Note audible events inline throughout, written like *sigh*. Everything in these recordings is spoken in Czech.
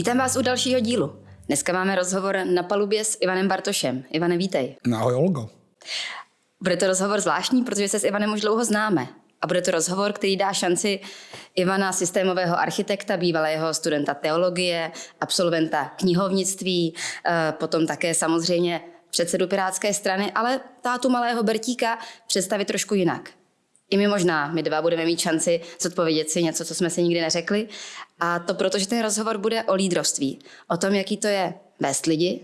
Vítám vás u dalšího dílu. Dneska máme rozhovor na palubě s Ivanem Bartošem. Ivane, vítej. Ahoj, Olgo. Bude to rozhovor zvláštní, protože se s Ivanem už dlouho známe. A bude to rozhovor, který dá šanci Ivana, systémového architekta, bývalého studenta teologie, absolventa knihovnictví, eh, potom také samozřejmě předsedu Pirátské strany, ale tátu malého Bertíka představit trošku jinak. I my možná, my dva budeme mít šanci zodpovědět si něco, co jsme si nikdy neřekli. A to proto, že ten rozhovor bude o lídrovství. O tom, jaký to je vést lidi,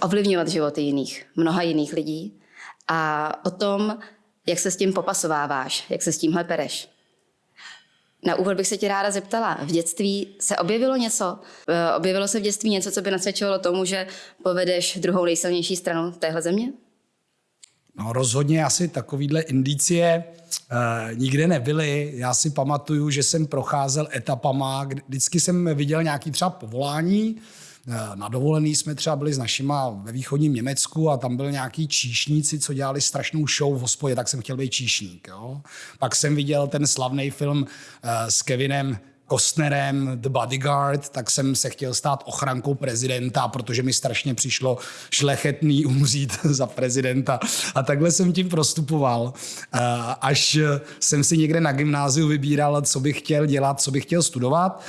ovlivňovat životy jiných, mnoha jiných lidí a o tom, jak se s tím popasováváš, jak se s tímhle pereš. Na úvod bych se tě ráda zeptala, v dětství se objevilo něco? Eh, objevilo se v dětství něco, co by nasvědčovalo tomu, že povedeš druhou nejsilnější stranu téhle země? No rozhodně asi takovýhle indicie uh, nikde nebyly. Já si pamatuju, že jsem procházel etapama, vždycky jsem viděl nějaký třeba povolání, eh, na dovolený jsme třeba byli s našima ve východním Německu a tam byl nějaký číšníci, co dělali strašnou show v hospodě, tak jsem chtěl být číšník. Jo? Pak jsem viděl ten slavný film uh, s Kevinem Kostnerem, The Bodyguard, tak jsem se chtěl stát ochrankou prezidenta, protože mi strašně přišlo šlechetný *laughs* umřít za prezidenta. A takhle jsem tím prostupoval, až jsem si někde na gymnáziu vybíral, co bych chtěl dělat, co bych chtěl studovat.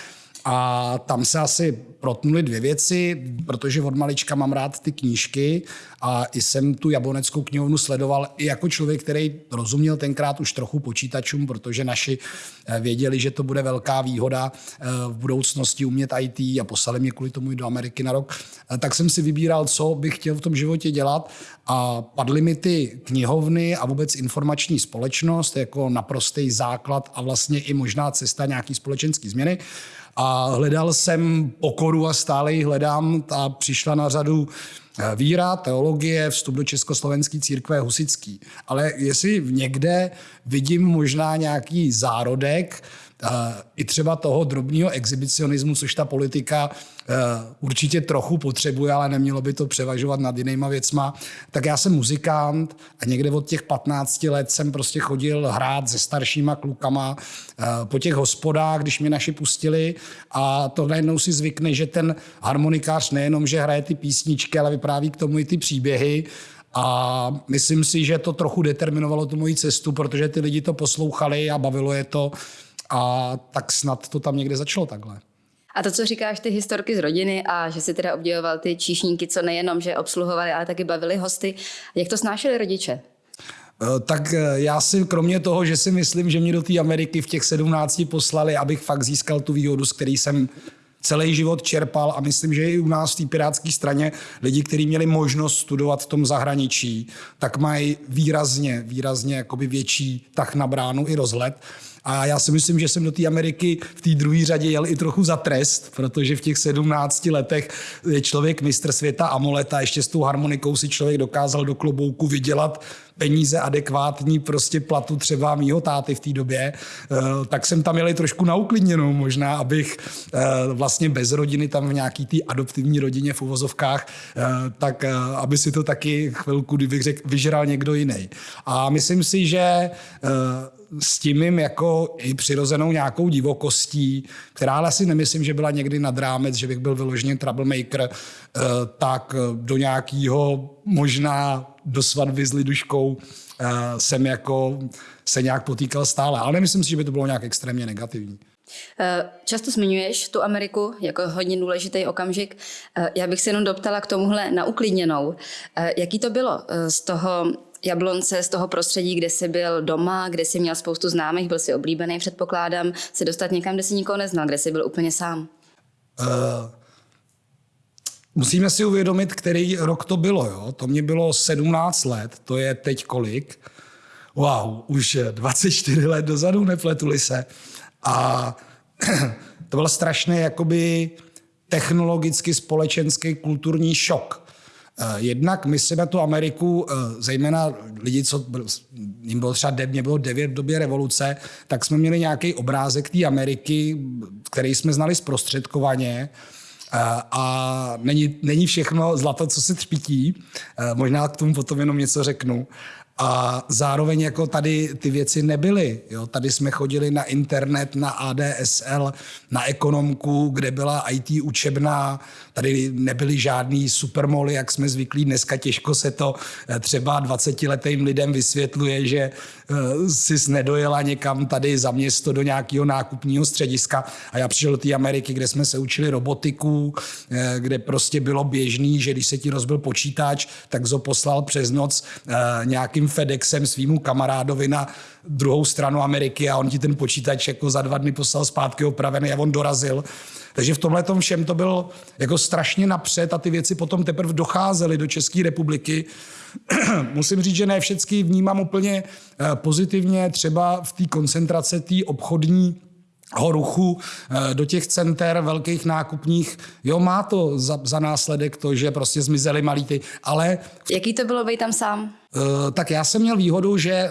A tam se asi protnuly dvě věci, protože od malička mám rád ty knížky a i jsem tu jabloneckou knihovnu sledoval i jako člověk, který rozuměl tenkrát už trochu počítačům, protože naši eh, věděli, že to bude velká výhoda eh, v budoucnosti umět IT a poslali mě kvůli tomu i do Ameriky na rok. Eh, tak jsem si vybíral, co bych chtěl v tom životě dělat a padly mi ty knihovny a vůbec informační společnost jako naprostý základ a vlastně i možná cesta nějaký společenský změny. A hledal jsem pokoru a stále ji hledám. Ta přišla na řadu víra, teologie, vstup do Československé církve husický. Ale jestli někde vidím možná nějaký zárodek, i třeba toho drobného exhibicionismu, což ta politika eh, určitě trochu potřebuje, ale nemělo by to převažovat nad jinýma věcma. Tak já jsem muzikant a někde od těch 15 let jsem prostě chodil hrát se staršíma klukama eh, po těch hospodách, když mě naši pustili a to najednou si zvykne, že ten harmonikář nejenom, že hraje ty písničky, ale vypráví k tomu i ty příběhy a myslím si, že to trochu determinovalo tu moji cestu, protože ty lidi to poslouchali a bavilo je to. A tak snad to tam někde začalo takhle. A to, co říkáš, ty historky z rodiny a že si teda obdivoval ty číšníky, co nejenom, že obsluhovali, ale taky bavili hosty. Jak to snášeli rodiče? Eh, tak eh, já si kromě toho, že si myslím, že mě do té Ameriky v těch 17 poslali, abych fakt získal tu výhodu, z který jsem celý život čerpal a myslím, že i u nás v té pirátské straně lidi, kteří měli možnost studovat v tom zahraničí, tak mají výrazně, výrazně jakoby větší tak na bránu i rozhled. A já si myslím, že jsem do té Ameriky v té druhé řadě jel i trochu za trest, protože v těch 17 letech je člověk mistr světa amoleta, ještě s tou harmonikou si člověk dokázal do klobouku vydělat peníze adekvátní prostě platu třeba mýho táty v té době, eh, tak jsem tam jel trošku na uklidněnou možná, abych eh, vlastně bez rodiny tam v nějaký té adoptivní rodině v uvozovkách, eh, tak aby si to taky chvilku, kdybych řekl, vyžral někdo jiný. A myslím si, že s tím mým jako i přirozenou nějakou divokostí, která ale si nemyslím, že byla někdy nad rámec, že bych byl vyloženě troublemaker, tak do nějakého možná do svatby s liduškou eh, jsem jako se nějak potýkal stále. Ale nemyslím si, že by to bylo nějak extrémně negativní. Eh, často zmiňuješ tu Ameriku jako hodně důležitý okamžik. Eh, já bych se jenom doptala k tomuhle na uklidněnou. Jaký to bylo z toho Jablonce, z toho prostředí, kde jsi byl doma, kde jsi měl spoustu známých, byl si oblíbený, předpokládám, se dostat někam, kde jsi nikoho neznal, kde jsi byl úplně sám? Uh, Musíme si uvědomit, který rok to bylo. Jo? To mě bylo 17 let, to je teď kolik? Wow, už 24 let dozadu, nepletuli se. A *clears throat* to byl strašný jakoby technologicky společenský kulturní šok. Eh, jednak my si na tu Ameriku, eh, zejména lidi, co jim bylo třeba, mě bylo devět v době revoluce, tak jsme měli nějaký obrázek té Ameriky, který jsme znali zprostředkovaně. A není, není všechno zlato, co se třpití. Možná k tomu potom jenom něco řeknu. A zároveň jako tady ty věci nebyly. Jo? Tady jsme chodili na internet, na ADSL, na ekonomku, kde byla IT učebná. Tady nebyly žádný supermoly, jak jsme zvyklí. Dneska těžko se to eh, třeba 20-letým lidem vysvětluje, že jsi nedojela někam tady za město do nějakého nákupního střediska. A já přišel do té Ameriky, kde jsme se učili robotiku, eh, kde prostě bylo běžný, že když se ti rozbil počítač, tak zo poslal přes noc nějakým FedExem svýmu kamarádovi na druhou stranu Ameriky a on ti ten počítač jako za dva dny poslal zpátky opravený a on dorazil. Takže v tomhle tom všem to bylo jako strašně napřed a ty věci potom teprve docházely do České republiky. *clears throat* Musím říct, že ne všechny vnímám úplně eh, pozitivně, třeba v té koncentrace té obchodní ruchu eh, do těch center velkých nákupních. Jo, má to za, za následek to, že prostě zmizely malý ty, ale... Jaký to bylo být tam sám? Uh, tak já jsem měl výhodu, že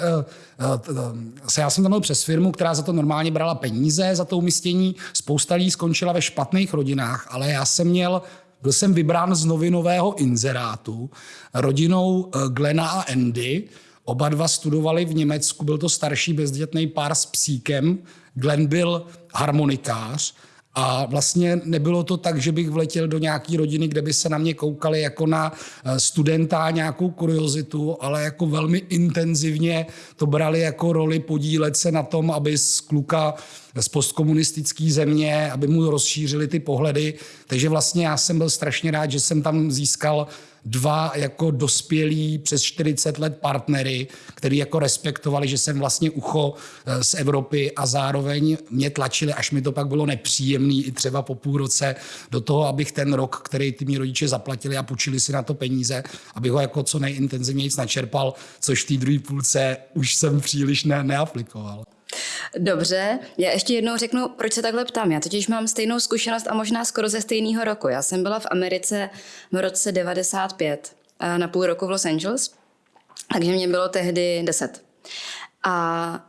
uh, já jsem tam byl přes firmu, která za to normálně brala peníze za to umístění. Spousta lidí skončila ve špatných rodinách, ale já jsem měl byl jsem vybrán z novinového inzerátu rodinou Glena a Andy. Oba dva studovali v Německu, byl to starší bezdětný pár s psíkem, Glenn byl harmonikář a vlastně nebylo to tak, že bych vletěl do nějaké rodiny, kde by se na mě koukali jako na eh, studenta nějakou kuriozitu, ale jako velmi intenzivně to brali jako roli podílet se na tom, aby z kluka z postkomunistické země, aby mu rozšířili ty pohledy. Takže vlastně já jsem byl strašně rád, že jsem tam získal dva jako dospělí přes 40 let partnery, který jako respektovali, že jsem vlastně ucho eh, z Evropy a zároveň mě tlačili, až mi to pak bylo nepříjemný i třeba po půl roce do toho, abych ten rok, který ty mý rodiče zaplatili a půjčili si na to peníze, abych ho jako co nejintenzivněji načerpal, což v té druhé půlce už jsem příliš ne, neaplikoval. Dobře, já ještě jednou řeknu, proč se takhle ptám. Já totiž mám stejnou zkušenost a možná skoro ze stejného roku. Já jsem byla v Americe v roce 95 na půl roku v Los Angeles, takže mě bylo tehdy 10. A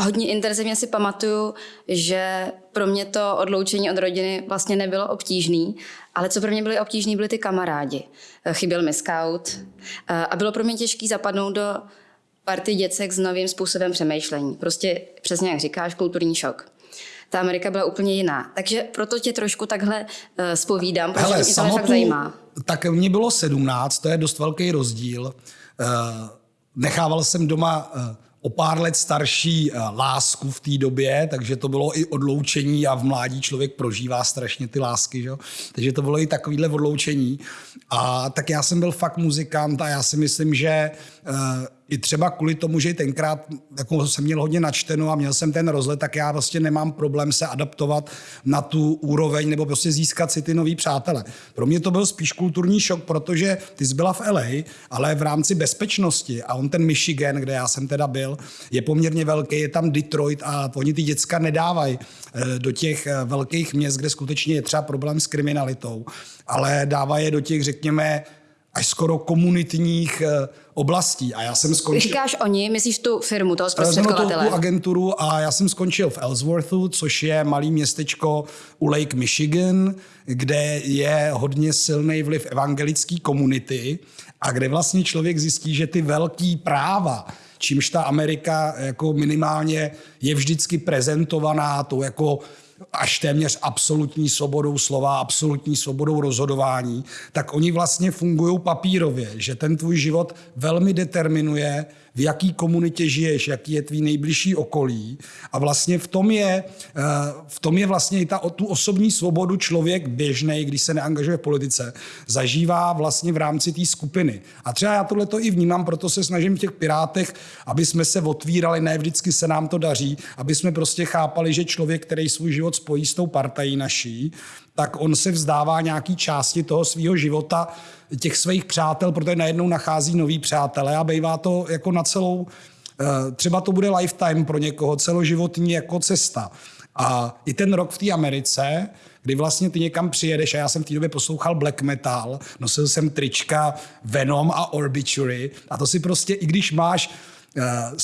hodně intenzivně si pamatuju, že pro mě to odloučení od rodiny vlastně nebylo obtížný, ale co pro mě byly obtížný, byly ty kamarádi. Chyběl mi scout a bylo pro mě těžké zapadnout do party děcek s novým způsobem přemýšlení. Prostě přesně jak říkáš, kulturní šok. Ta Amerika byla úplně jiná. Takže proto tě trošku takhle uh, spovídám, protože Hele, mě to fakt zajímá. Tak mě bylo 17, to je dost velký rozdíl. Uh, nechával jsem doma uh, o pár let starší lásku v té době, takže to bylo i odloučení a v mládí člověk prožívá strašně ty lásky, že? takže to bylo i takovýhle odloučení. A tak já jsem byl fakt muzikant a já si myslím, že i třeba kvůli tomu, že tenkrát jako jsem měl hodně načteno a měl jsem ten rozlet, tak já vlastně nemám problém se adaptovat na tu úroveň nebo prostě získat si ty nový přátele. Pro mě to byl spíš kulturní šok, protože ty jsi byla v LA, ale v rámci bezpečnosti a on ten Michigan, kde já jsem teda byl, je poměrně velký, je tam Detroit a oni ty děcka nedávají eh, do těch eh, velkých měst, kde skutečně je třeba problém s kriminalitou, ale dávají je do těch, řekněme, až skoro komunitních eh, oblastí. A já jsem skončil... Říkáš oni, myslíš tu firmu, toho zprostředkovatele? Tu, tu agenturu a já jsem skončil v Ellsworthu, což je malý městečko u Lake Michigan, kde je hodně silný vliv evangelické komunity a kde vlastně člověk zjistí, že ty velký práva, čímž ta Amerika jako minimálně je vždycky prezentovaná to jako až téměř absolutní svobodou slova, absolutní svobodou rozhodování, tak oni vlastně fungují papírově, že ten tvůj život velmi determinuje, v jaký komunitě žiješ, jaký je tvý nejbližší okolí. A vlastně v tom je, eh, v tom je vlastně i ta, tu osobní svobodu člověk běžný, když se neangažuje v politice, zažívá vlastně v rámci té skupiny. A třeba já tohle to i vnímám, proto se snažím v těch pirátech, aby jsme se otvírali, ne vždycky se nám to daří, aby jsme prostě chápali, že člověk, který svůj život spojí s tou partají naší, tak on se vzdává nějaký části toho svého života, těch svých přátel, protože najednou nachází nový přátelé a bývá to jako na celou, eh, třeba to bude lifetime pro někoho, celoživotní jako cesta. A i ten rok v té Americe, kdy vlastně ty někam přijedeš a já jsem v té době poslouchal black metal, nosil jsem trička Venom a Obituary a to si prostě, i když máš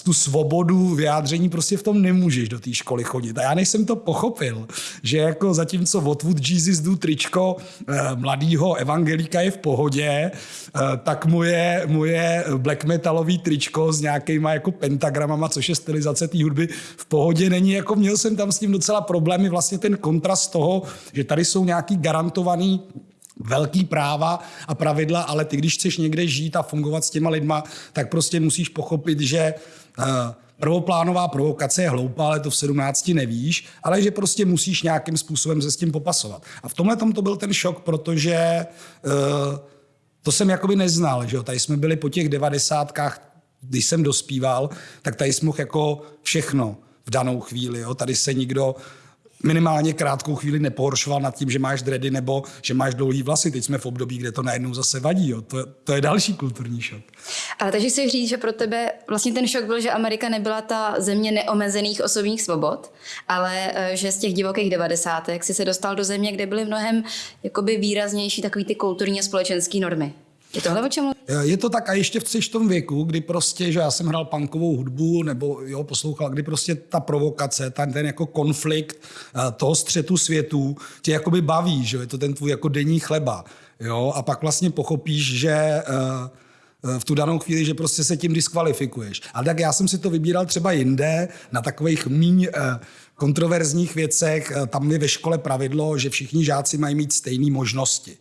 tu svobodu vyjádření prostě v tom nemůžeš do té školy chodit. A já než jsem to pochopil, že jako zatímco What Jesus do tričko uh, mladýho evangelika je v pohodě, uh, tak moje, moje black metalový tričko s nějakýma jako pentagramama, což je stylizace té hudby, v pohodě není. Jako měl jsem tam s tím docela problémy, vlastně ten kontrast toho, že tady jsou nějaký garantovaný velký práva a pravidla, ale ty, když chceš někde žít a fungovat s těma lidma, tak prostě musíš pochopit, že uh, prvoplánová provokace je hloupá, ale to v 17 nevíš, ale že prostě musíš nějakým způsobem se s tím popasovat. A v tomhle tom to byl ten šok, protože uh, to jsem jakoby neznal, že jo? Tady jsme byli po těch devadesátkách, když jsem dospíval, tak tady jsme mohl jako všechno v danou chvíli. Jo? Tady se nikdo minimálně krátkou chvíli nepohoršoval nad tím, že máš dredy nebo že máš dlouhý vlasy. Teď jsme v období, kde to najednou zase vadí. Jo. To, to je další kulturní šok. Ale takže si říct, že pro tebe vlastně ten šok byl, že Amerika nebyla ta země neomezených osobních svobod, ale eh, že z těch divokých devadesátek si se dostal do země, kde byly mnohem jakoby výraznější takový ty kulturní a společenské normy. Je tohle o čem Je to tak a ještě v tom věku, kdy prostě, že já jsem hrál punkovou hudbu nebo jo, poslouchal, kdy prostě ta provokace, ten, ten jako konflikt eh, toho střetu světů tě jakoby baví, že je to ten tvůj jako denní chleba. Jo? A pak vlastně pochopíš, že uh, v tu danou chvíli, že prostě se tím diskvalifikuješ. Ale tak já jsem si to vybíral třeba jinde, na takových míň kontroverzních věcech. Tam je ve škole pravidlo, že všichni žáci mají mít stejné možnosti.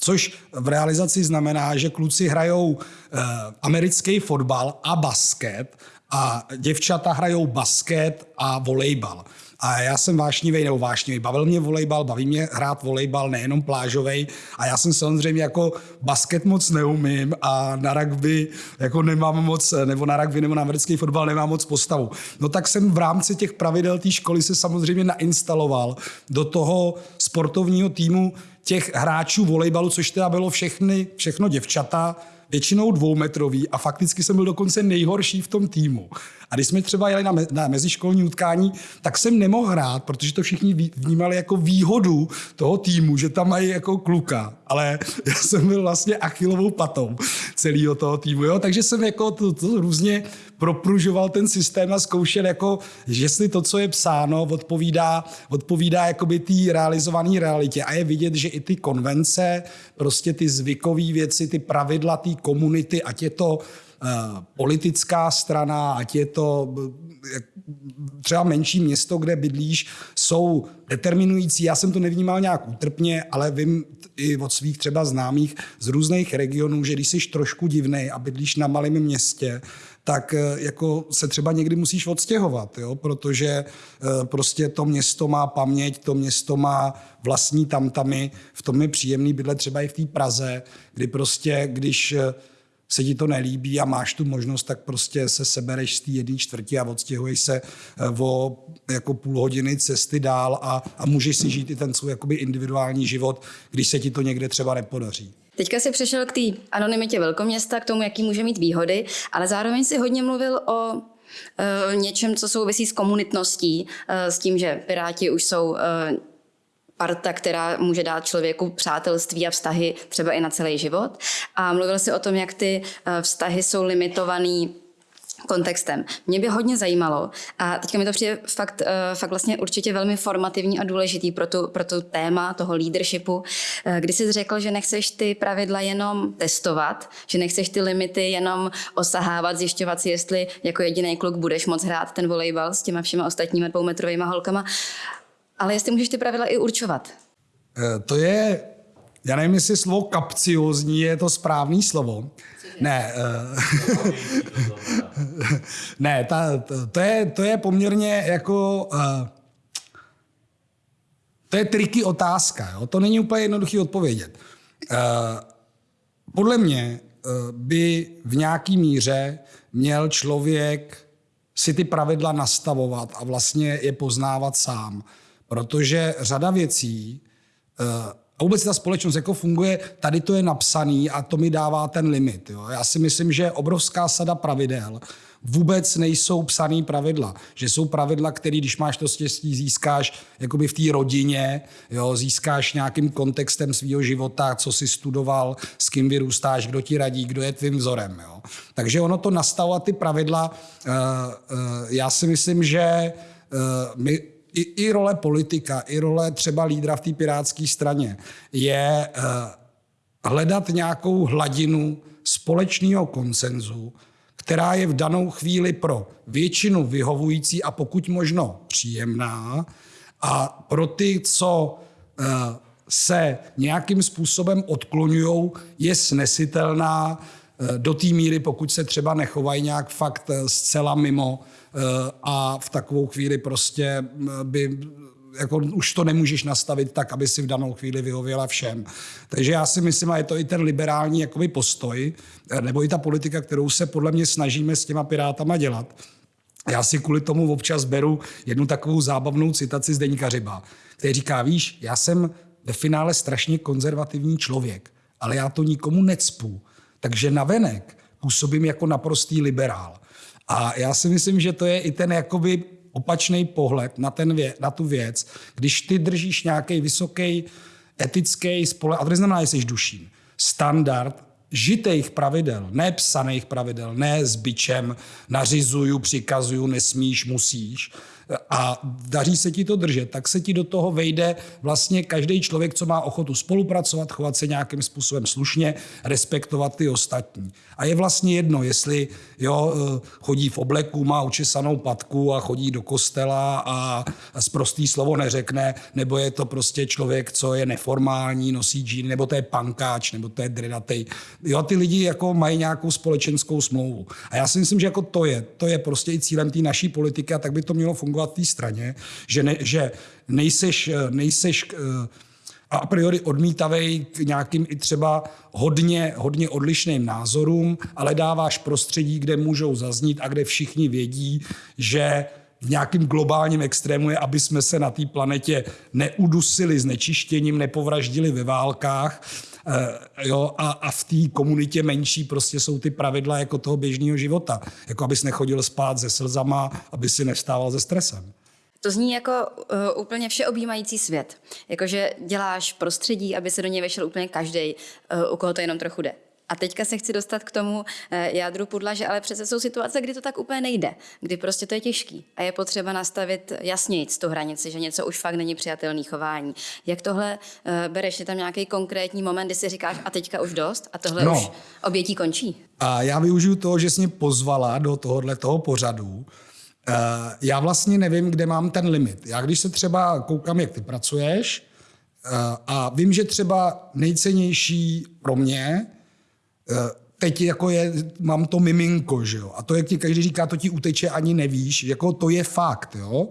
Což v realizaci znamená, že kluci hrajou eh, americký fotbal a basket a děvčata hrajou basket a volejbal. A já jsem vášnivý nebo vášnivý. Bavil mě volejbal, baví mě hrát volejbal, nejenom plážový. A já jsem samozřejmě jako basket moc neumím a na rugby jako nemám moc, nebo na rugby nebo na americký fotbal nemám moc postavu. No tak jsem v rámci těch pravidel té školy se samozřejmě nainstaloval do toho sportovního týmu těch hráčů volejbalu, což teda bylo všechny, všechno děvčata, většinou dvoumetrový a fakticky jsem byl dokonce nejhorší v tom týmu. A když jsme třeba jeli na, me, na meziškolní utkání, tak jsem nemohl hrát, protože to všichni vnímali jako výhodu toho týmu, že tam mají jako kluka. Ale *laughs* já jsem byl vlastně achilovou patou celého toho týmu. Jo? Takže jsem jako to, to různě propružoval ten systém a zkoušel, jako, jestli to, co je psáno, odpovídá, odpovídá jakoby té realizované realitě. A je vidět, že i ty konvence, prostě ty zvykové věci, ty pravidla té komunity, ať je to Eh, politická strana, ať je to eh, třeba menší město, kde bydlíš, jsou determinující. Já jsem to nevnímal nějak útrpně, ale vím i od svých třeba známých z různých regionů, že když jsi trošku divnej a bydlíš na malém městě, tak eh, jako se třeba někdy musíš odstěhovat, jo? protože prostě to město má paměť, to město má vlastní tamtamy, v tom je příjemný bydlet třeba i v té Praze, kdy prostě, když se ti to nelíbí a máš tu možnost, tak prostě se sebereš z té jedné čtvrti a odstěhuješ se eh, o jako půl hodiny cesty dál a, a můžeš si žít i ten svůj jakoby individuální život, když se ti to někde třeba nepodaří. Teďka si přešel k té anonymitě velkoměsta, k tomu, jaký může mít výhody, ale zároveň si hodně mluvil o uh, něčem, co souvisí s komunitností, uh, s tím, že Piráti už jsou parta, která může dát člověku přátelství a vztahy třeba i na celý život. A mluvil si o tom, jak ty eh, vztahy jsou limitovaný kontextem. Mě by hodně zajímalo, a teďka mi to přijde fakt, eh, fakt vlastně určitě velmi formativní a důležitý pro tu, pro tu téma toho leadershipu, eh, kdy jsi řekl, že nechceš ty pravidla jenom testovat, že nechceš ty limity jenom osahávat, zjišťovat si, jestli jako jediný kluk budeš moc hrát ten volejbal s těma všema ostatními dvoumetrovými holkama, ale jestli můžeš ty pravidla i určovat. Eh, to je, já nevím, jestli slovo kapciozní je to správný slovo. Ne, uh, *laughs* ne ta, to, to, je, to je poměrně jako... Uh, to je triky otázka, jo? to není úplně jednoduchý odpovědět. Podle mě by v nějaký míře měl člověk si ty pravidla nastavovat a vlastně je poznávat sám. Protože řada věcí, eh, a vůbec ta společnost jako funguje, tady to je napsaný a to mi dává ten limit. Jo. Já si myslím, že obrovská sada pravidel vůbec nejsou psaný pravidla. Že jsou pravidla, které, když máš to štěstí, získáš jakoby v té rodině, jo, získáš nějakým kontextem svého života, co si studoval, s kým vyrůstáš, kdo ti radí, kdo je tvým vzorem. Jo. Takže ono to nastavovat ty pravidla, uh, uh, já si myslím, že uh, my i, i role politika, i role třeba lídra v té pirátské straně je uh, hledat nějakou hladinu společného konsenzu, která je v danou chvíli pro většinu vyhovující a pokud možno příjemná a pro ty, co uh, se nějakým způsobem odklonují, je snesitelná uh, do té míry, pokud se třeba nechovají nějak fakt zcela mimo a v takovou chvíli prostě by jako už to nemůžeš nastavit tak, aby si v danou chvíli vyhověla všem. Takže já si myslím, a je to i ten liberální jakoby postoj, nebo i ta politika, kterou se podle mě snažíme s těma pirátama dělat. Já si kvůli tomu občas beru jednu takovou zábavnou citaci z Deníka Řiba, který říká, víš, já jsem ve finále strašně konzervativní člověk, ale já to nikomu necpu. Takže navenek působím jako naprostý liberál. A já si myslím, že to je i ten jakoby opačný pohled na, ten vě, na tu věc, když ty držíš nějaký vysoký etický spole, a to neznamená, že jsi duším, standard žitých pravidel, ne psaných pravidel, ne s byčem, nařizuju, přikazuju, nesmíš, musíš, a daří se ti to držet, tak se ti do toho vejde vlastně každý člověk, co má ochotu spolupracovat, chovat se nějakým způsobem slušně, respektovat ty ostatní. A je vlastně jedno, jestli jo, eh, chodí v obleku, má učesanou patku a chodí do kostela a, zprostý slovo neřekne, nebo je to prostě člověk, co je neformální, nosí džíny, nebo to je pankáč, nebo to je dredatej. Jo, ty lidi jako mají nějakou společenskou smlouvu. A já si myslím, že jako to je, to je prostě i cílem té naší politiky a tak by to mělo fungovat v té straně, že, ne, že nejseš, nejseš eh, a priori odmítavej k nějakým i třeba hodně, hodně odlišným názorům, ale dáváš prostředí, kde můžou zaznít a kde všichni vědí, že v nějakým globálním extrému je, aby jsme se na té planetě neudusili znečištěním, nepovraždili ve válkách, jo, a, a v té komunitě menší prostě jsou ty pravidla jako toho běžného života. Jako abys nechodil spát se slzama, aby si nevstával ze stresem. To zní jako uh, úplně všeobjímající svět. Jakože děláš prostředí, aby se do něj vešel úplně každý, uh, u koho to jenom trochu jde. A teďka se chci dostat k tomu eh, jádru pudla, že ale přece jsou situace, kdy to tak úplně nejde, kdy prostě to je těžký a je potřeba nastavit jasněji tu hranici, že něco už fakt není přijatelný chování. Jak tohle eh, bereš? Je tam nějaký konkrétní moment, kdy si říkáš a teďka už dost a tohle no. už obětí končí? A já využiju toho, že jsi mě pozvala do tohohle toho pořadu. Eh, já vlastně nevím, kde mám ten limit. Já když se třeba koukám, jak ty pracuješ, a vím, že třeba nejcennější pro mě teď jako je, mám to miminko, že jo? A to, jak ti každý říká, to ti uteče, ani nevíš, jako to je fakt, jo?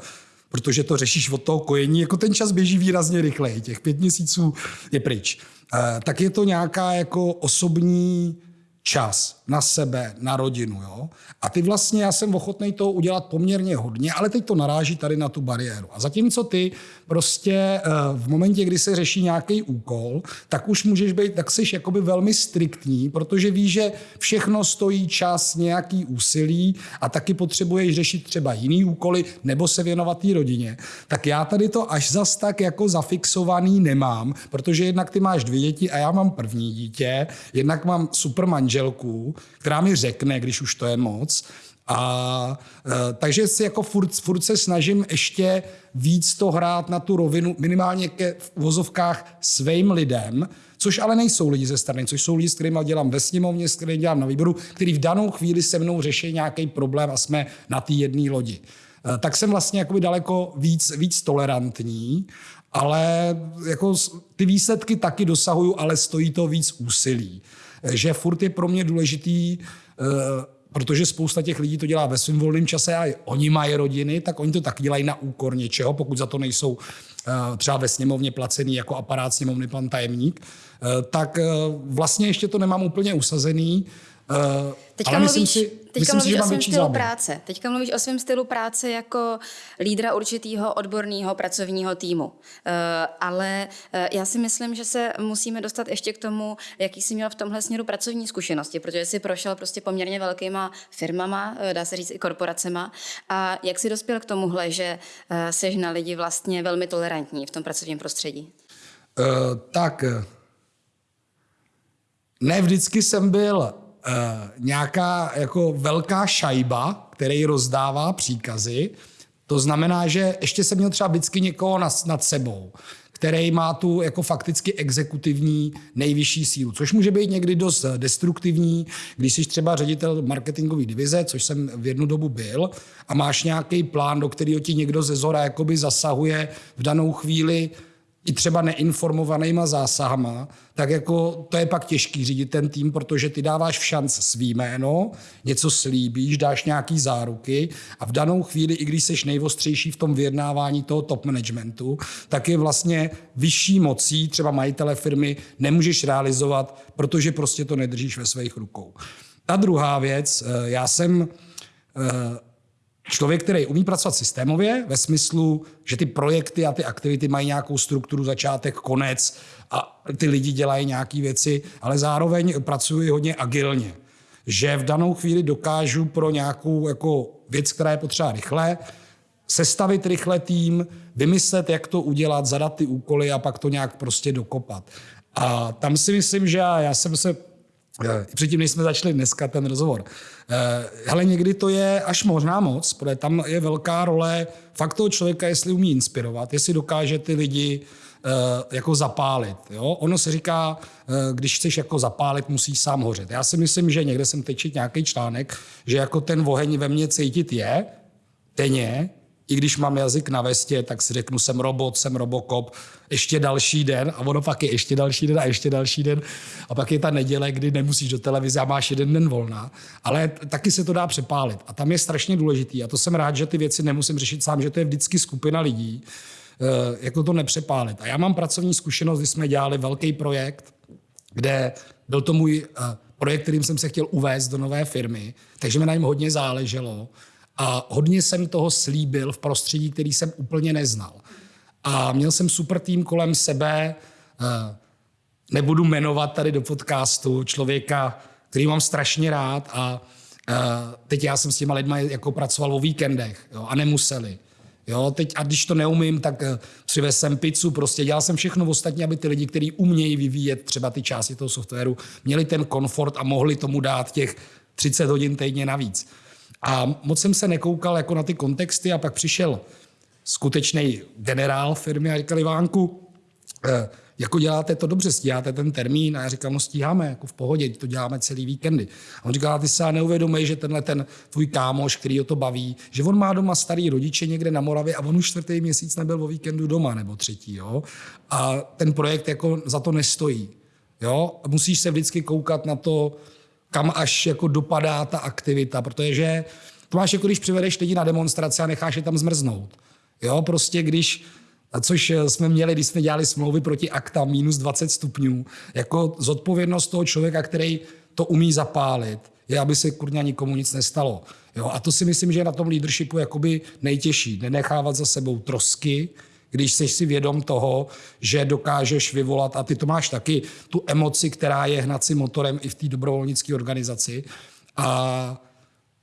Protože to řešíš od toho kojení, jako ten čas běží výrazně rychleji, těch pět měsíců je pryč. E, tak je to nějaká jako osobní čas na sebe, na rodinu. Jo? A ty vlastně, já jsem ochotný to udělat poměrně hodně, ale teď to naráží tady na tu bariéru. A zatímco ty prostě eh, v momentě, kdy se řeší nějaký úkol, tak už můžeš být, tak jsi jakoby velmi striktní, protože víš, že všechno stojí čas, nějaký úsilí a taky potřebuješ řešit třeba jiný úkoly nebo se věnovat té rodině. Tak já tady to až zas tak jako zafixovaný nemám, protože jednak ty máš dvě děti a já mám první dítě, jednak mám super manželku, která mi řekne, když už to je moc. A e, takže si jako furt, furt se snažím ještě víc to hrát na tu rovinu, minimálně ke v vozovkách svým lidem, což ale nejsou lidi ze strany, což jsou lidi, s kterými dělám ve sněmovně, s kterými dělám na výboru, který v danou chvíli se mnou řeší nějaký problém a jsme na té jedné lodi. E, tak jsem vlastně jakoby daleko víc, víc tolerantní, ale jako ty výsledky taky dosahuju, ale stojí to víc úsilí že furt je pro mě důležitý, eh, protože spousta těch lidí to dělá ve svém volném čase a oni mají rodiny, tak oni to tak dělají na úkor něčeho, pokud za to nejsou eh, třeba ve sněmovně placený jako aparát sněmovny pan tajemník, eh, tak vlastně ještě to nemám úplně usazený, Uh, Teďka ale myslím mluvíš, si, teďka myslím si, mluvíš že o svém stylu záběr. práce. Teďka mluvíš o svém stylu práce jako lídra určitého odborného pracovního týmu. Uh, ale uh, já si myslím, že se musíme dostat ještě k tomu, jaký jsi měl v tomhle směru pracovní zkušenosti, protože jsi prošel prostě poměrně velkýma firmama, dá se říct i korporacema. A jak jsi dospěl k tomuhle, že uh, jsi na lidi vlastně velmi tolerantní v tom pracovním prostředí? Uh, tak, eh, ne vždycky jsem byl nějaká jako velká šajba, který rozdává příkazy. To znamená, že ještě jsem měl třeba vždycky někoho nad, nad sebou, který má tu jako fakticky exekutivní nejvyšší sílu, což může být někdy dost destruktivní, když jsi třeba ředitel marketingové divize, což jsem v jednu dobu byl, a máš nějaký plán, do kterého ti někdo ze zora jakoby zasahuje v danou chvíli i třeba neinformovanýma zásahama, tak jako to je pak těžký řídit ten tým, protože ty dáváš v šanc svý jméno, něco slíbíš, dáš nějaký záruky a v danou chvíli, i když jsi nejvostřejší v tom vyjednávání toho top managementu, tak je vlastně vyšší mocí, třeba majitele firmy, nemůžeš realizovat, protože prostě to nedržíš ve svých rukou. Ta druhá věc, eh, já jsem eh, člověk, který umí pracovat systémově, ve smyslu, že ty projekty a ty aktivity mají nějakou strukturu, začátek, konec a ty lidi dělají nějaké věci, ale zároveň pracuji hodně agilně. Že v danou chvíli dokážu pro nějakou jako věc, která je potřeba rychle, sestavit rychle tým, vymyslet, jak to udělat, zadat ty úkoly a pak to nějak prostě dokopat. A tam si myslím, že já, já jsem se Předtím, než jsme začali dneska ten rozhovor. Ale někdy to je až možná moc, protože tam je velká role fakt toho člověka, jestli umí inspirovat, jestli dokáže ty lidi eh, jako zapálit. Jo? Ono se říká, eh, když chceš jako zapálit, musíš sám hořet. Já si myslím, že někde jsem teď četl nějaký článek, že jako ten oheň ve mně cítit je, denně, i když mám jazyk na vestě, tak si řeknu, jsem robot, jsem robokop, ještě další den a ono pak je ještě další den a ještě další den. A pak je ta neděle, kdy nemusíš do televize a máš jeden den volná, ale taky se to dá přepálit. A tam je strašně důležitý a to jsem rád, že ty věci nemusím řešit sám, že to je vždycky skupina lidí, jako to nepřepálit. A já mám pracovní zkušenost, kdy jsme dělali velký projekt, kde byl to můj eh, projekt, kterým jsem se chtěl uvést do nové firmy, takže mi na něm hodně záleželo. A hodně jsem toho slíbil v prostředí, který jsem úplně neznal. A měl jsem super tým kolem sebe, eh, nebudu jmenovat tady do podcastu člověka, který mám strašně rád a eh, teď já jsem s těma lidma jako pracoval o víkendech jo, a nemuseli. Jo, teď, a když to neumím, tak eh, přivez jsem pizzu, prostě dělal jsem všechno ostatní, aby ty lidi, kteří umějí vyvíjet třeba ty části toho softwaru, měli ten komfort a mohli tomu dát těch 30 hodin týdně navíc. A moc jsem se nekoukal jako na ty kontexty a pak přišel skutečný generál firmy a říkal Ivánku, eh, jako děláte to dobře, stíháte ten termín a já říkám, no stíháme, jako v pohodě, to děláme celý víkendy. A on říká, ty se neuvědomuješ, že tenhle ten tvůj kámoš, který o to baví, že on má doma starý rodiče někde na Moravě a on už čtvrtý měsíc nebyl o víkendu doma nebo třetí. Jo? A ten projekt jako za to nestojí. Jo? A musíš se vždycky koukat na to, kam až jako dopadá ta aktivita, protože to máš jako když přivedeš lidi na demonstraci a necháš je tam zmrznout. Jo, prostě když, což jsme měli, když jsme dělali smlouvy proti akta minus 20 stupňů, jako zodpovědnost toho člověka, který to umí zapálit, je, aby se kurňa nikomu nic nestalo. Jo, a to si myslím, že je na tom leadershipu jakoby nejtěžší. Nenechávat za sebou trosky, když jsi si vědom toho, že dokážeš vyvolat, a ty to máš taky, tu emoci, která je hnacím motorem i v té dobrovolnické organizaci. A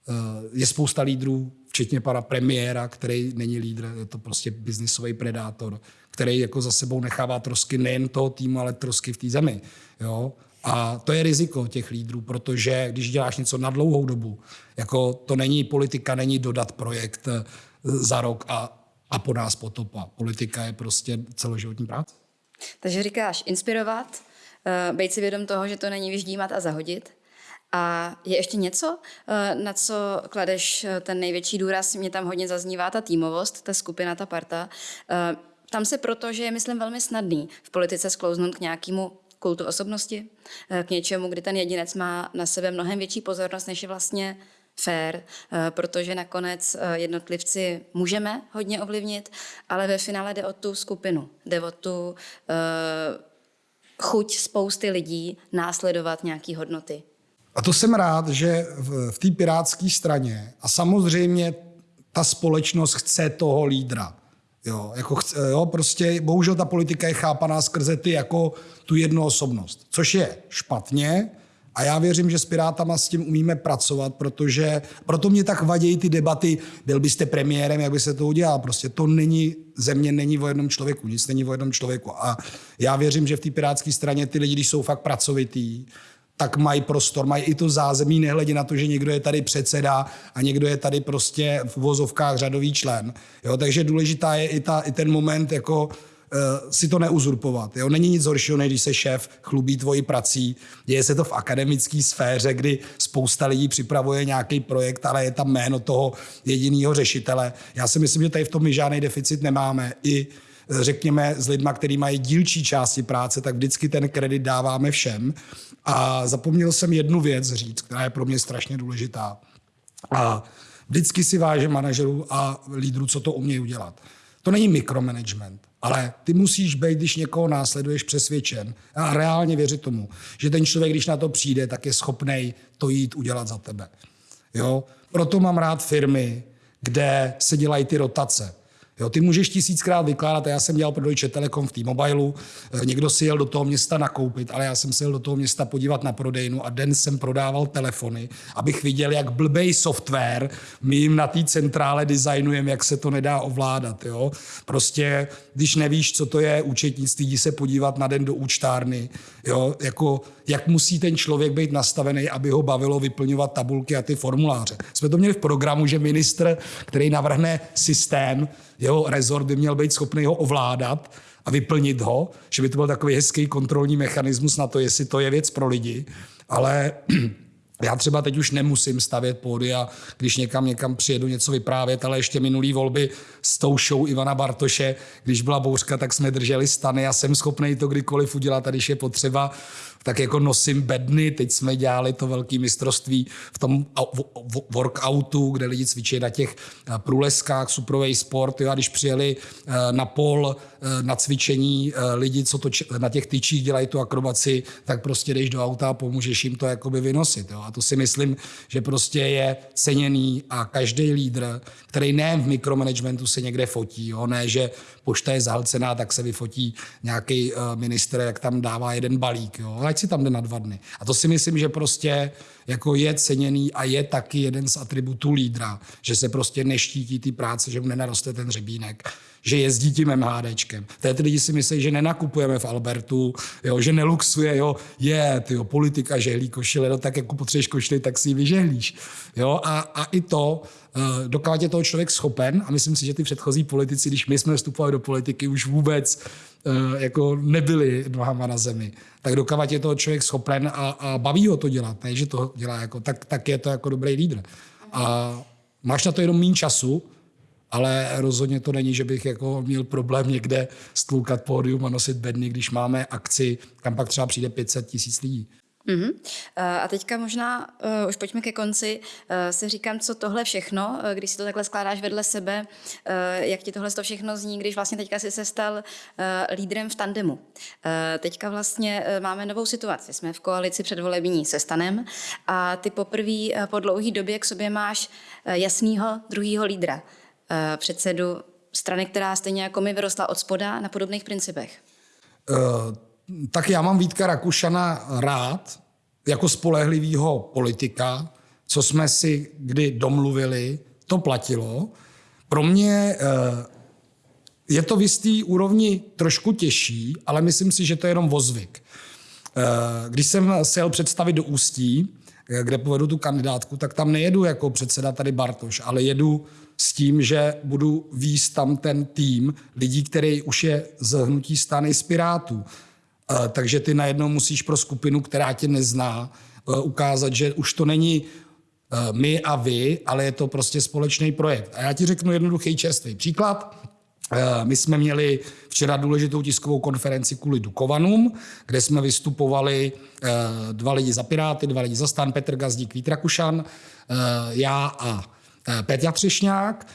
eh, je spousta lídrů, včetně pana premiéra, který není lídr, je to prostě biznisový predátor, který jako za sebou nechává trosky nejen toho týmu, ale trosky v té zemi. Jo? A to je riziko těch lídrů, protože když děláš něco na dlouhou dobu, jako to není politika, není dodat projekt eh, za rok a a po nás potopa. Politika je prostě celoživotní práce. Takže říkáš inspirovat, eh, být si vědom toho, že to není vyždímat a zahodit. A je ještě něco, eh, na co kladeš eh, ten největší důraz? Mě tam hodně zaznívá ta týmovost, ta skupina, ta parta. Tam se proto, že je, myslím, velmi snadný v politice sklouznout k nějakému kultu osobnosti, k něčemu, kdy ten jedinec má na sebe mnohem větší pozornost, než je vlastně fair, eh, protože nakonec eh, jednotlivci můžeme hodně ovlivnit, ale ve finále jde o tu skupinu, jde o tu uh, chuť spousty lidí následovat nějaké hodnoty. A to jsem rád, že v, v té pirátské straně a samozřejmě ta společnost chce toho lídra. Jo, jako chce, jo, prostě bohužel ta politika je chápaná skrze ty jako tu jednu osobnost, což je špatně, a já věřím, že s Pirátama s tím umíme pracovat, protože proto mě tak vadějí ty debaty, byl byste premiérem, jak by se to udělal. Prostě to není, země není o jednom člověku, nic není o jednom člověku. A já věřím, že v té pirátské straně ty lidi, když jsou fakt pracovitý, tak mají prostor, mají i to zázemí, nehledě na to, že někdo je tady předseda a někdo je tady prostě v uvozovkách řadový člen. Jo, takže důležitá je i, ta, i ten moment jako si to neuzurpovat. Jo? Není nic horšího, než když se šéf chlubí tvojí prací. Děje se to v akademické sféře, kdy spousta lidí připravuje nějaký projekt, ale je tam jméno toho jediného řešitele. Já si myslím, že tady v tom my žádný deficit nemáme. I řekněme, s lidma, kteří mají dílčí části práce, tak vždycky ten kredit dáváme všem. A zapomněl jsem jednu věc říct, která je pro mě strašně důležitá. A vždycky si vážím manažerů a lídrů, co to umějí udělat. To není mikromanagement, ale ty musíš být, když někoho následuješ, přesvědčen a reálně věřit tomu, že ten člověk, když na to přijde, tak je schopný to jít udělat za tebe. Jo? Proto mám rád firmy, kde se dělají ty rotace. Jo, ty můžeš tisíckrát vykládat, já jsem dělal pro Deutsche Telekom v T-Mobilu, eh, někdo si jel do toho města nakoupit, ale já jsem se jel do toho města podívat na prodejnu a den jsem prodával telefony, abych viděl, jak blbej software my jim na té centrále designujeme, jak se to nedá ovládat. Jo? Prostě, když nevíš, co to je účetnictví, jdi se podívat na den do účtárny, jo? Jako, jak musí ten člověk být nastavený, aby ho bavilo vyplňovat tabulky a ty formuláře. Jsme to měli v programu, že ministr, který navrhne systém, jeho rezort by měl být schopný ho ovládat a vyplnit ho, že by to byl takový hezký kontrolní mechanismus na to, jestli to je věc pro lidi. Ale *clears throat* já třeba teď už nemusím stavět a když někam někam přijedu něco vyprávět, ale ještě minulý volby s tou show Ivana Bartoše, když byla bouřka, tak jsme drželi stany a jsem schopný to kdykoliv udělat a když je potřeba, tak jako nosím bedny. Teď jsme dělali to velké mistrovství v tom workoutu, kde lidi cvičí na těch eh, průleskách, suprovej sport. Jo, a když přijeli eh, na pol eh, na cvičení lidi, co to na těch tyčích dělají tu akrobaci, tak prostě jdeš do auta a pomůžeš jim to jakoby vynosit. Jo. A to si myslím, že prostě je ceněný a každý lídr, který ne v mikromanagementu se někde fotí, jo, ne, že pošta je zahlcená, tak se vyfotí nějaký minister, jak tam dává jeden balík. Jo. Ať si tam jde na dva dny. A to si myslím, že prostě jako je ceněný a je taky jeden z atributů lídra, že se prostě neštítí ty práce, že mu nenaroste ten řebínek, že jezdí tím MHDčkem. Té ty lidi si myslí, že nenakupujeme v Albertu, jo, že neluxuje, jo, je, tyjo, politika žehlí košile, no tak jako potřebuješ košily, tak si ji vyžehlíš. Jo, a, a i to, uh, dokud je toho člověk schopen, a myslím si, že ty předchozí politici, když my jsme vstupovali do politiky, už vůbec uh, jako nebyli nohama na zemi, tak dokud je toho člověk schopen a, a baví ho to dělat, ne, že to dělá jako, tak, tak je to jako dobrý lídr. A máš na to jenom méně času, ale rozhodně to není, že bych jako měl problém někde stloukat pódium a nosit bedny, když máme akci, kam pak třeba přijde 500 tisíc lidí. Uh-huh. A teďka možná, uh, už pojďme ke konci, uh, si říkám, co tohle všechno, uh, když si to takhle skládáš vedle sebe, uh, jak ti tohle to všechno zní, když vlastně teďka jsi se stal uh, lídrem v tandemu. Uh, teďka vlastně uh, máme novou situaci, jsme v koalici předvolební se stanem a ty poprvé uh, po dlouhé době k sobě máš uh, jasného druhého lídra, předsedu strany, která stejně jako my vyrostla od spoda na podobných principech. Uh tak já mám Vítka Rakušana rád jako spolehlivého politika, co jsme si kdy domluvili, to platilo. Pro mě eh, je to v jistý úrovni trošku těžší, ale myslím si, že to je jenom vozvyk. Eh, když jsem se jel představit do Ústí, eh, kde povedu tu kandidátku, tak tam nejedu jako předseda tady Bartoš, ale jedu s tím, že budu výst tam ten tým lidí, který už je z hnutí stany z Pirátů. Eh, takže ty najednou musíš pro skupinu, která tě nezná, eh, ukázat, že už to není eh, my a vy, ale je to prostě společný projekt. A já ti řeknu jednoduchý čerstvý příklad. My jsme měli včera důležitou tiskovou konferenci kvůli Dukovanům, kde jsme vystupovali dva lidi za Piráty, dva lidi za stan, Petr Gazdík, Vít Rakušan, já a Petr Třešňák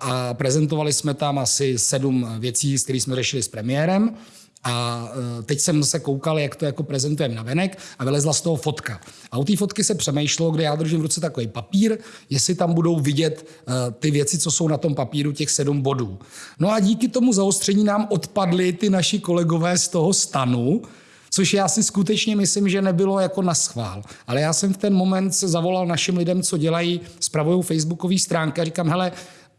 a prezentovali jsme tam asi sedm věcí, s kterými jsme řešili s premiérem. A eh, teď jsem se koukal, jak to jako prezentujeme na venek a vylezla z toho fotka. A u té fotky se přemýšlelo, kde já držím v ruce takový papír, jestli tam budou vidět ty věci, co jsou na tom papíru, těch sedm bodů. No a díky tomu zaostření nám odpadly ty naši kolegové z toho stanu, což já si skutečně myslím, že nebylo jako na schvál. Ale já jsem v ten moment se zavolal našim lidem, co dělají, spravují facebookové stránky a říkám, hele,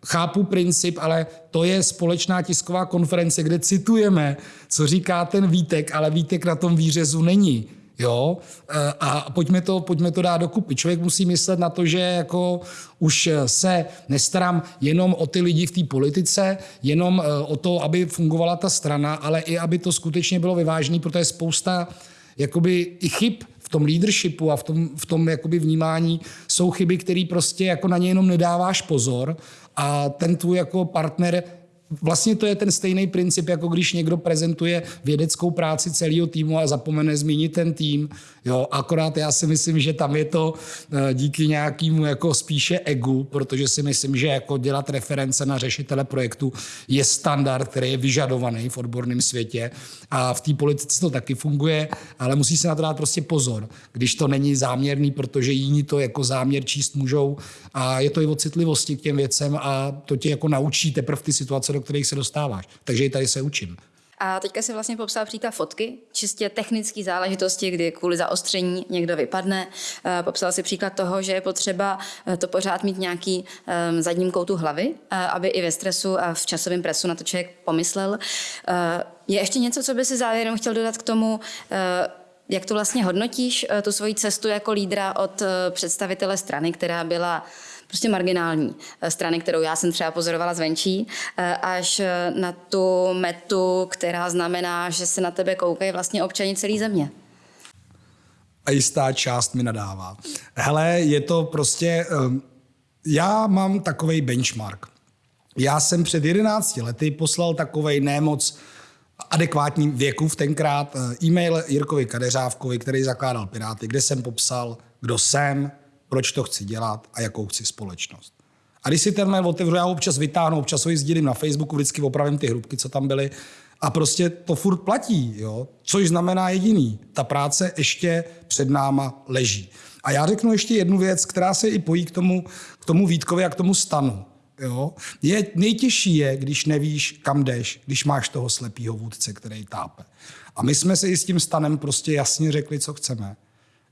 chápu princip, ale to je společná tisková konference, kde citujeme, co říká ten Vítek, ale Vítek na tom výřezu není. Jo? E, a pojďme to, pojďme to dát dokupy. Člověk musí myslet na to, že jako už se nestarám jenom o ty lidi v té politice, jenom e, o to, aby fungovala ta strana, ale i aby to skutečně bylo vyvážené, protože spousta jakoby i chyb v tom leadershipu a v tom, v tom jakoby vnímání jsou chyby, které prostě jako na ně jenom nedáváš pozor a ten tvůj jako partner Vlastně to je ten stejný princip, jako když někdo prezentuje vědeckou práci celého týmu a zapomene zmínit ten tým. Jo, akorát já si myslím, že tam je to eh, díky nějakému jako spíše egu, protože si myslím, že jako dělat reference na řešitele projektu je standard, který je vyžadovaný v odborném světě a v té politice to taky funguje, ale musí se na to dát prostě pozor, když to není záměrný, protože jiní to jako záměr číst můžou a je to i o citlivosti k těm věcem a to tě jako naučí teprve ty situace, do kterých se dostáváš. Takže i tady se učím. A teďka si vlastně popsal příklad fotky, čistě technické záležitosti, kdy kvůli zaostření někdo vypadne. Eh, popsal si příklad toho, že je potřeba eh, to pořád mít nějaký um, zadním koutu hlavy, eh, aby i ve stresu a v časovém presu na to člověk pomyslel. Je ještě něco, co by si závěrem chtěl dodat k tomu, jak to vlastně hodnotíš, tu svoji cestu jako lídra od představitele strany, která byla prostě marginální eh, strany, kterou já jsem třeba pozorovala zvenčí, eh, až eh, na tu metu, která znamená, že se na tebe koukají vlastně občani celé země. A jistá část mi nadává. Hele, je to prostě... Um, já mám takový benchmark. Já jsem před 11 lety poslal takovej nemoc adekvátní věku v tenkrát e-mail Jirkovi Kadeřávkovi, který zakládal Piráty, kde jsem popsal, kdo jsem, proč to chci dělat a jakou chci společnost. A když si ten mail otevřu, já ho občas vytáhnu, občas ho sdílím na Facebooku, vždycky opravím ty hrubky, co tam byly. A prostě to furt platí, jo? což znamená jediný. Ta práce ještě před náma leží. A já řeknu ještě jednu věc, která se i pojí k tomu, k tomu Vítkovi a k tomu stanu. Jo? Je, nejtěžší je, když nevíš, kam jdeš, když máš toho slepýho vůdce, který tápe. A my jsme si i s tím stanem prostě jasně řekli, co chceme.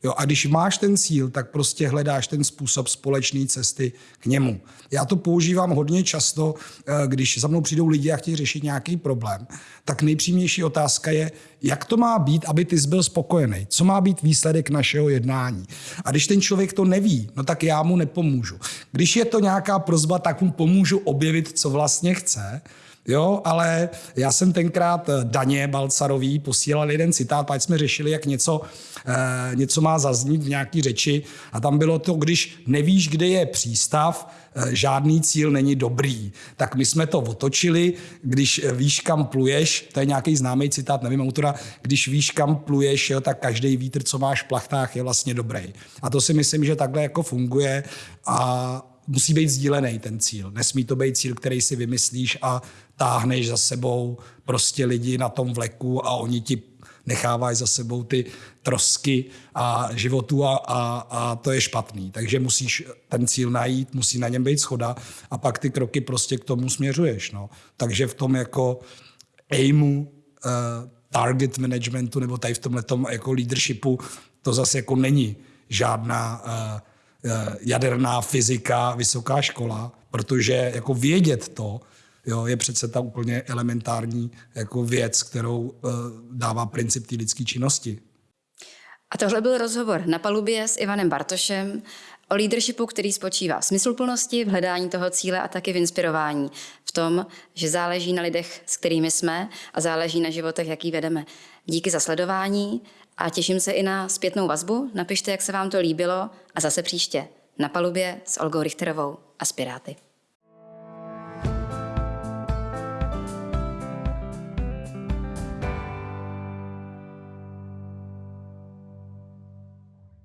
Jo, a když máš ten cíl, tak prostě hledáš ten způsob společné cesty k němu. Já to používám hodně často, eh, když za mnou přijdou lidi a chtějí řešit nějaký problém, tak nejpřímější otázka je, jak to má být, aby ty byl spokojený. Co má být výsledek našeho jednání. A když ten člověk to neví, no tak já mu nepomůžu. Když je to nějaká prozba, tak mu pomůžu objevit, co vlastně chce. Jo, ale já jsem tenkrát eh, Daně Balcarový posílal jeden citát, pak jsme řešili, jak něco, eh, něco má zaznít v nějaký řeči a tam bylo to, když nevíš, kde je přístav, eh, žádný cíl není dobrý. Tak my jsme to otočili, když víš, kam pluješ, to je nějaký známý citát, nevím autora, když víš, kam pluješ, jo, tak každý vítr, co máš v plachtách, je vlastně dobrý. A to si myslím, že takhle jako funguje a musí být sdílený ten cíl. Nesmí to být cíl, který si vymyslíš a táhneš za sebou prostě lidi na tom vleku a oni ti nechávají za sebou ty trosky a životu a, a, a to je špatný. Takže musíš ten cíl najít, musí na něm být schoda a pak ty kroky prostě k tomu směřuješ. No. Takže v tom jako aimu, uh, target managementu nebo tady v tomhle jako leadershipu to zase jako není žádná uh, jaderná fyzika, vysoká škola, protože jako vědět to, jo, je přece ta úplně elementární jako věc, kterou uh, dává princip té lidské činnosti. A tohle byl rozhovor na palubě s Ivanem Bartošem o leadershipu, který spočívá v smysluplnosti, v hledání toho cíle a taky v inspirování. V tom, že záleží na lidech, s kterými jsme a záleží na životech, jaký vedeme. Díky za sledování a těším se i na zpětnou vazbu. Napište, jak se vám to líbilo a zase příště na palubě s Olgou Richterovou a Spiráty.